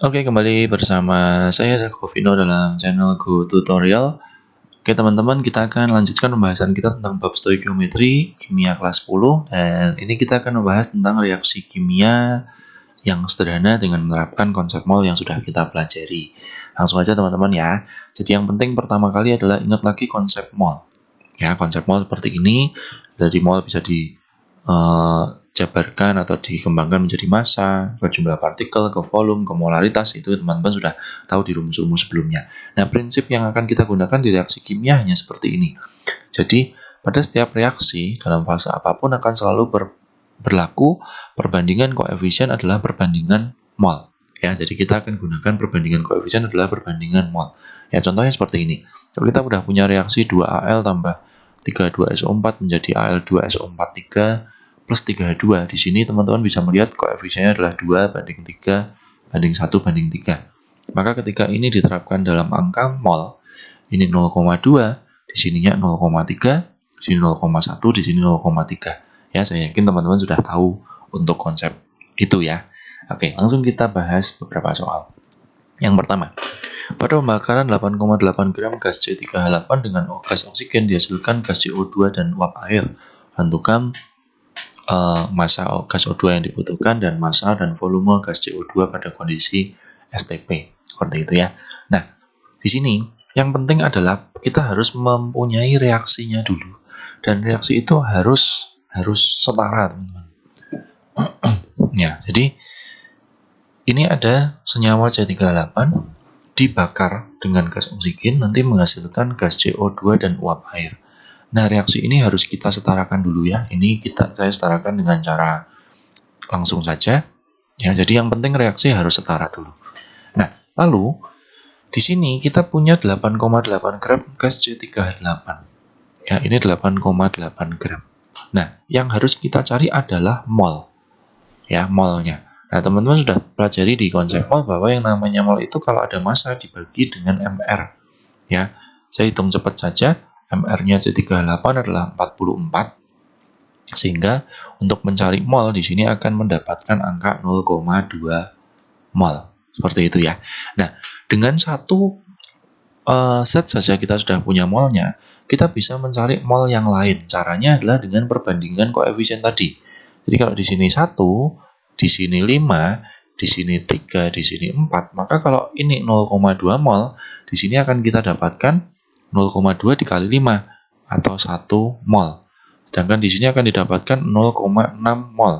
Oke, kembali bersama saya Davino dalam channel Go Tutorial. Oke, teman-teman, kita akan lanjutkan pembahasan kita tentang bab stoikiometri kimia kelas 10 dan ini kita akan membahas tentang reaksi kimia yang sederhana dengan menerapkan konsep mol yang sudah kita pelajari. Langsung aja teman-teman ya. Jadi yang penting pertama kali adalah ingat lagi konsep mol. Ya, konsep mol seperti ini. Dari mol bisa di uh, dijabarkan atau dikembangkan menjadi massa, ke jumlah partikel, ke volume, ke molaritas, itu teman-teman sudah tahu di rumus-rumus sebelumnya. Nah, prinsip yang akan kita gunakan di reaksi kimia hanya seperti ini. Jadi, pada setiap reaksi dalam fase apa pun akan selalu ber, berlaku perbandingan koefisien adalah perbandingan mol. Ya, jadi kita akan gunakan perbandingan koefisien adalah perbandingan mol. Ya, contohnya seperti ini. Kalau kita sudah punya reaksi 2Al tambah 32SO4 menjadi Al2SO43 plus 32. Di sini teman-teman bisa melihat koefisiennya adalah 2 banding 3 banding 1 banding 3. Maka ketika ini diterapkan dalam angka mol, ini 0,2, di sininya 0,3, di sini 0,1, di sini 0,3. Ya, saya yakin teman-teman sudah tahu untuk konsep itu ya. Oke, langsung kita bahas beberapa soal. Yang pertama, pada pembakaran 8,8 gram gas C3H8 dengan gas oksigen dihasilkan gas CO2 dan uap air. Tentukan uh, massa gas O2 yang dibutuhkan dan massa dan volume gas CO2 pada kondisi STP. Seperti itu ya. Nah, di sini yang penting adalah kita harus mempunyai reaksinya dulu. Dan reaksi itu harus harus setara, teman-teman. ya, jadi ini ada senyawa C38 dibakar dengan gas oksigen nanti menghasilkan gas CO2 dan uap air. Nah, reaksi ini harus kita setarakan dulu ya. Ini kita saya setarakan dengan cara langsung saja. Ya, jadi yang penting reaksi harus setara dulu. Nah, lalu di sini kita punya 8,8 gram gas C3H8. Ya, ini 8,8 gram. Nah, yang harus kita cari adalah mol. Ya, molnya. Nah, teman-teman sudah pelajari di konsep mol bahwa yang namanya mol itu kalau ada massa dibagi dengan MR. Ya, saya hitung cepat saja MR-nya C38 adalah 44 sehingga untuk mencari mol di sini akan mendapatkan angka 0,2 mol. Seperti itu ya. Nah, dengan satu uh, set saja kita sudah punya molnya, kita bisa mencari mol yang lain. Caranya adalah dengan perbandingan koefisien tadi. Jadi kalau di sini 1, di sini 5, di sini 3, di sini 4, maka kalau ini 0,2 mol, di sini akan kita dapatkan 0,2 dikali 5 atau 1 mol. Sedangkan di sini akan didapatkan 0,6 mol.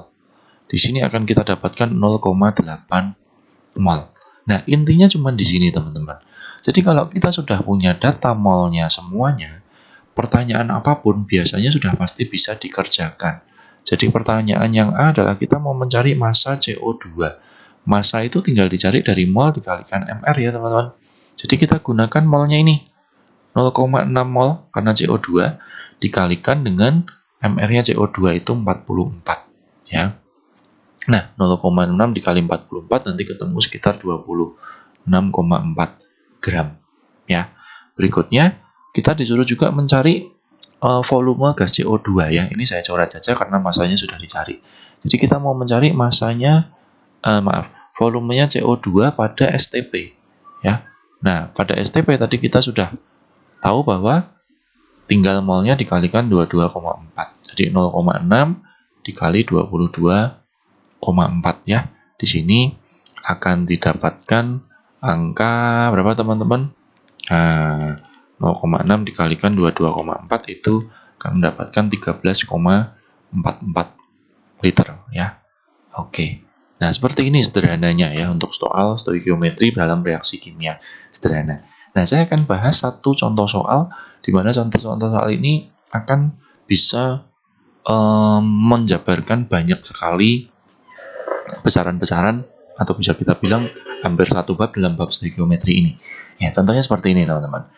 Di sini akan kita dapatkan 0,8 mol. Nah, intinya cuma di sini, teman-teman. Jadi kalau kita sudah punya data molnya semuanya, pertanyaan apa pun biasanya sudah pasti bisa dikerjakan. Jadi pertanyaan yang A adalah kita mau mencari massa CO2. Massa itu tinggal dicari dari mol dikalikan MR ya, teman-teman. Jadi kita gunakan molnya ini. 0,6 mol karena CO2 dikalikan dengan MR-nya CO2 itu 44 ya. Nah, 0,6 dikali 44 nanti ketemu sekitar 26,4 gram ya. Berikutnya kita disuruh juga mencari uh, volume gas CO2 ya. Ini saya coret saja karena masanya sudah dicari. Jadi kita mau mencari masanya uh, maaf, volumenya CO2 pada STP ya. Nah, pada STP tadi kita sudah tahu bahwa tinggal molnya dikalikan 22,4. Jadi 0,6 dikali 22,4 ya. Di sini akan didapatkan angka berapa teman-teman? Nah, 0,6 dikalikan 22,4 itu akan mendapatkan 13,44 liter ya. Oke. Nah, seperti ini sederhananya ya untuk soal stoikiometri dalam reaksi kimia sederhana. Nah, saya akan bahas satu contoh soal di mana contoh-contoh soal ini akan bisa um, menjabarkan banyak sekali besaran-besaran atau bisa kita bilang hampir satu bab dalam bab stoikiometri ini. Ya, contohnya seperti ini, teman-teman.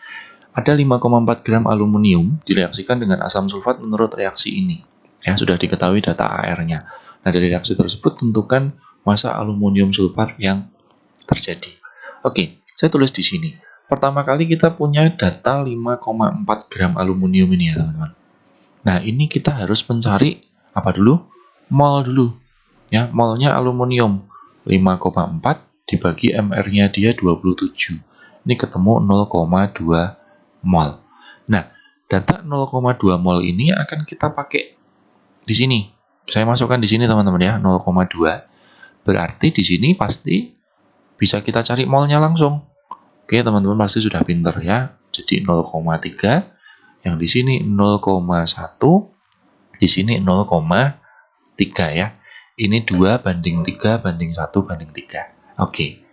Ada 5,4 gram aluminium direaksikan dengan asam sulfat menurut reaksi ini. Ya, sudah diketahui data AR-nya. Nah, dari reaksi tersebut tentukan massa aluminium sulfat yang terjadi. Oke, saya tulis di sini. Pertama kali kita punya data 5,4 gram aluminium ini ya teman-teman. Nah ini kita harus mencari apa dulu? Mol dulu. Ya, molnya aluminium 5,4 dibagi MR-nya dia 27. Ini ketemu 0,2 mol. Nah, data 0,2 mol ini akan kita pakai di sini. Saya masukkan di sini teman-teman ya, 0,2. Berarti di sini pasti bisa kita cari molnya langsung. Oke, teman-teman pasti sudah pinter ya. Jadi 0,3, yang di sini 0,1, di sini 0,3 ya. Ini 2 banding 3 banding 1 banding 3. Oke.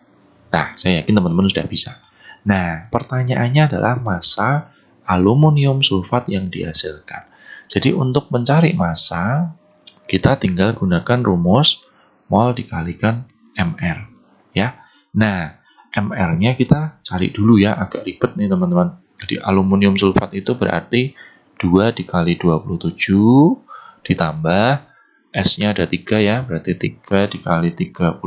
Nah, saya yakin teman-teman sudah bisa. Nah, pertanyaannya adalah massa aluminium sulfat yang dihasilkan. Jadi untuk mencari massa, kita tinggal gunakan rumus mol dikalikan MR. ya. Nah, MR-nya kita cari dulu ya, agak ribet nih teman-teman. Jadi aluminium sulfat itu berarti 2 dikali 27 ditambah S-nya ada 3 ya, berarti 3 dikali 32,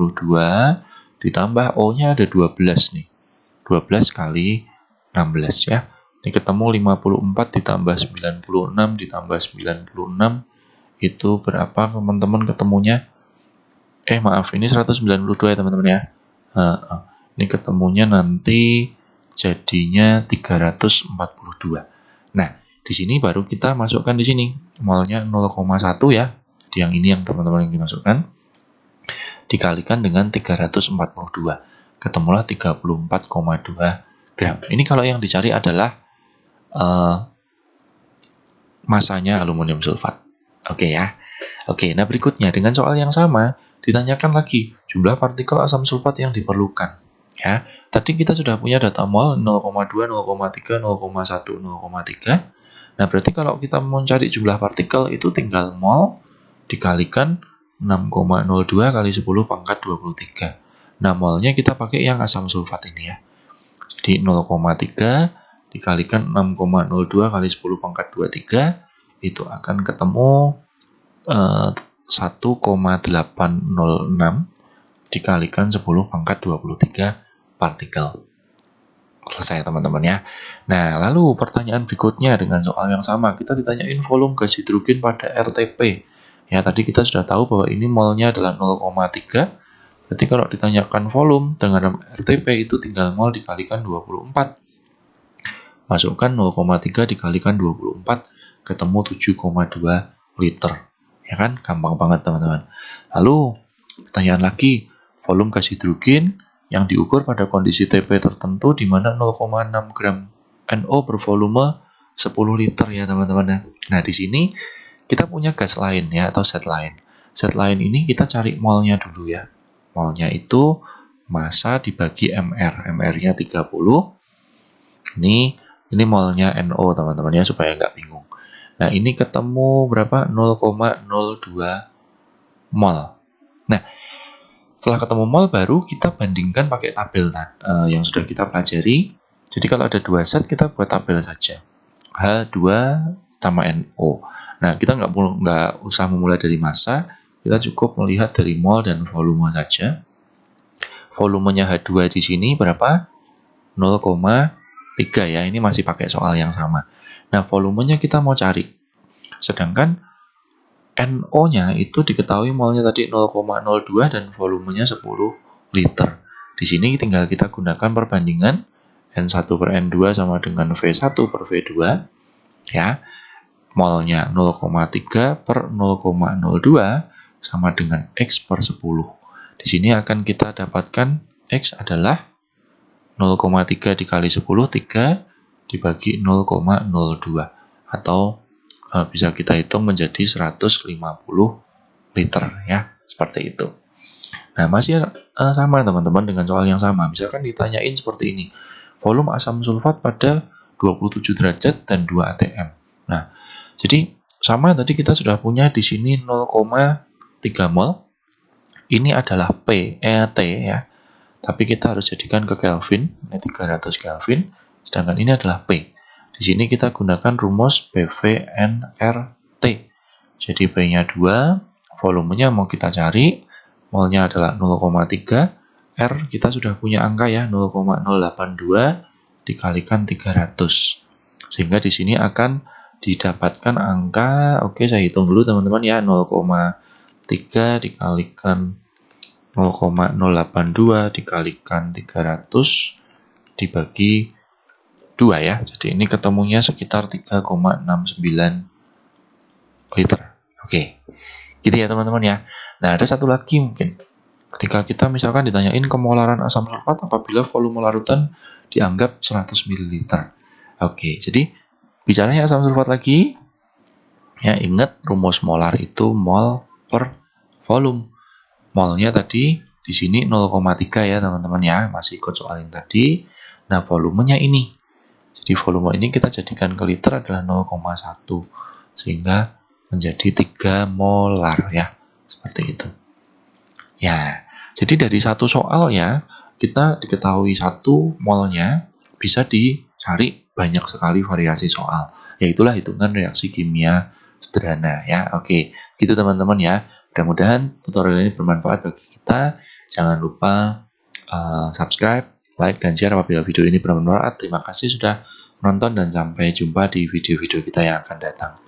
ditambah O-nya ada 12 nih. 12 kali 16 ya. Ini ketemu 54 ditambah 96 ditambah 96 itu berapa teman-teman ketemunya? Eh maaf, ini 192 ya teman-teman ya. Uh, uh. Ini ketemunya nanti jadinya 342. Nah, di sini baru kita masukkan di sini. Molnya 0,1 ya. Yang ini yang teman-teman yang dimasukkan dikalikan dengan 342 ketemulah 34,2 gram. Ini kalau yang dicari adalah uh, masanya aluminium sulfat. Oke okay ya. Oke okay, nah berikutnya dengan soal yang sama ditanyakan lagi jumlah partikel asam sulfat yang diperlukan ya tadi kita sudah punya data mol 0,2 0,3 0,1 0,3 nah berarti kalau kita mau cari jumlah partikel itu tinggal mol dikalikan 6,02 kali 10 pangkat 23. Nah, molnya kita pakai yang asam sulfat ini ya. Jadi 0,3 dikalikan 6,02 kali 10 pangkat 23 itu akan ketemu eh, 1,806 dikalikan 10 pangkat 23 partikel. Selesai teman-teman ya. Nah, lalu pertanyaan berikutnya dengan soal yang sama. Kita ditanyain volume gas hidrogen pada RTP. Ya, tadi kita sudah tahu bahwa ini molnya adalah 0,3. Berarti kalau ditanyakan volume dengan RTP itu tinggal mol dikalikan 24. Masukkan 0,3 dikalikan 24 ketemu 7,2 liter. Ya kan? Gampang banget teman-teman. Lalu pertanyaan lagi, volume gas hidrogen yang diukur pada kondisi TP tertentu di mana 0,6 gram NO bervolume 10 liter ya teman-teman ya. Nah, di sini kita punya gas lain ya atau set lain. Set lain ini kita cari molnya dulu ya. Molnya itu massa dibagi MR. MR-nya 30. Ini ini molnya NO teman-teman ya supaya nggak bingung. Nah ini ketemu berapa? 0,02 mol. Nah setelah ketemu mol baru kita bandingkan pakai tabel uh, yang sudah kita pelajari. Jadi kalau ada dua set kita buat tabel saja. H2 sama NO. Nah, kita nggak nggak usah memulai dari massa, kita cukup melihat dari mol dan volume saja. Volumenya H2 di sini berapa? 0,3 ya, ini masih pakai soal yang sama. Nah, volumenya kita mau cari. Sedangkan NO-nya itu diketahui molnya tadi 0,02 dan volumenya 10 liter. Di sini tinggal kita gunakan perbandingan N1 per N2 sama dengan V1 per V2 ya molnya 0,3 per 0,02 sama dengan X per 10. Di sini akan kita dapatkan X adalah 0,3 dikali 10, 3 dibagi 0,02 atau e, bisa kita hitung menjadi 150 liter ya, seperti itu. Nah, masih e, sama teman-teman dengan soal yang sama. Misalkan ditanyain seperti ini. Volume asam sulfat pada 27 derajat dan 2 atm. Nah, jadi sama tadi kita sudah punya di sini 0,3 mol. Ini adalah P, eh, T ya. Tapi kita harus jadikan ke Kelvin, ini 300 Kelvin. Sedangkan ini adalah P. Di sini kita gunakan rumus PVNRT. Jadi P-nya 2, volumenya mau kita cari, molnya adalah 0,3, R kita sudah punya angka ya, 0,082 dikalikan 300. Sehingga di sini akan didapatkan angka, oke saya hitung dulu teman-teman ya, 0,3 dikalikan 0,082 dikalikan 300 dibagi 2 ya. Jadi ini ketemunya sekitar 3,69 liter. Oke. Gitu ya teman-teman ya. Nah, ada satu lagi mungkin. Ketika kita misalkan ditanyain kemolaran asam sulfat apabila volume larutan dianggap 100 ml. Oke, jadi bicaranya asam sulfat lagi. Ya, ingat rumus molar itu mol per volume. Molnya tadi di sini 0,3 ya teman-teman ya, masih ikut soal yang tadi. Nah, volumenya ini. Jadi volume ini kita jadikan ke liter adalah 0,1 sehingga menjadi 3 molar ya. Seperti itu. Ya, jadi dari satu soal ya, kita diketahui satu molnya bisa dicari banyak sekali variasi soal. Yaitulah hitungan reaksi kimia sederhana ya. Oke, gitu teman-teman ya. Mudah-mudahan tutorial ini bermanfaat bagi kita. Jangan lupa uh, subscribe, like, dan share apabila video ini bermanfaat. Terima kasih sudah menonton dan sampai jumpa di video-video kita yang akan datang.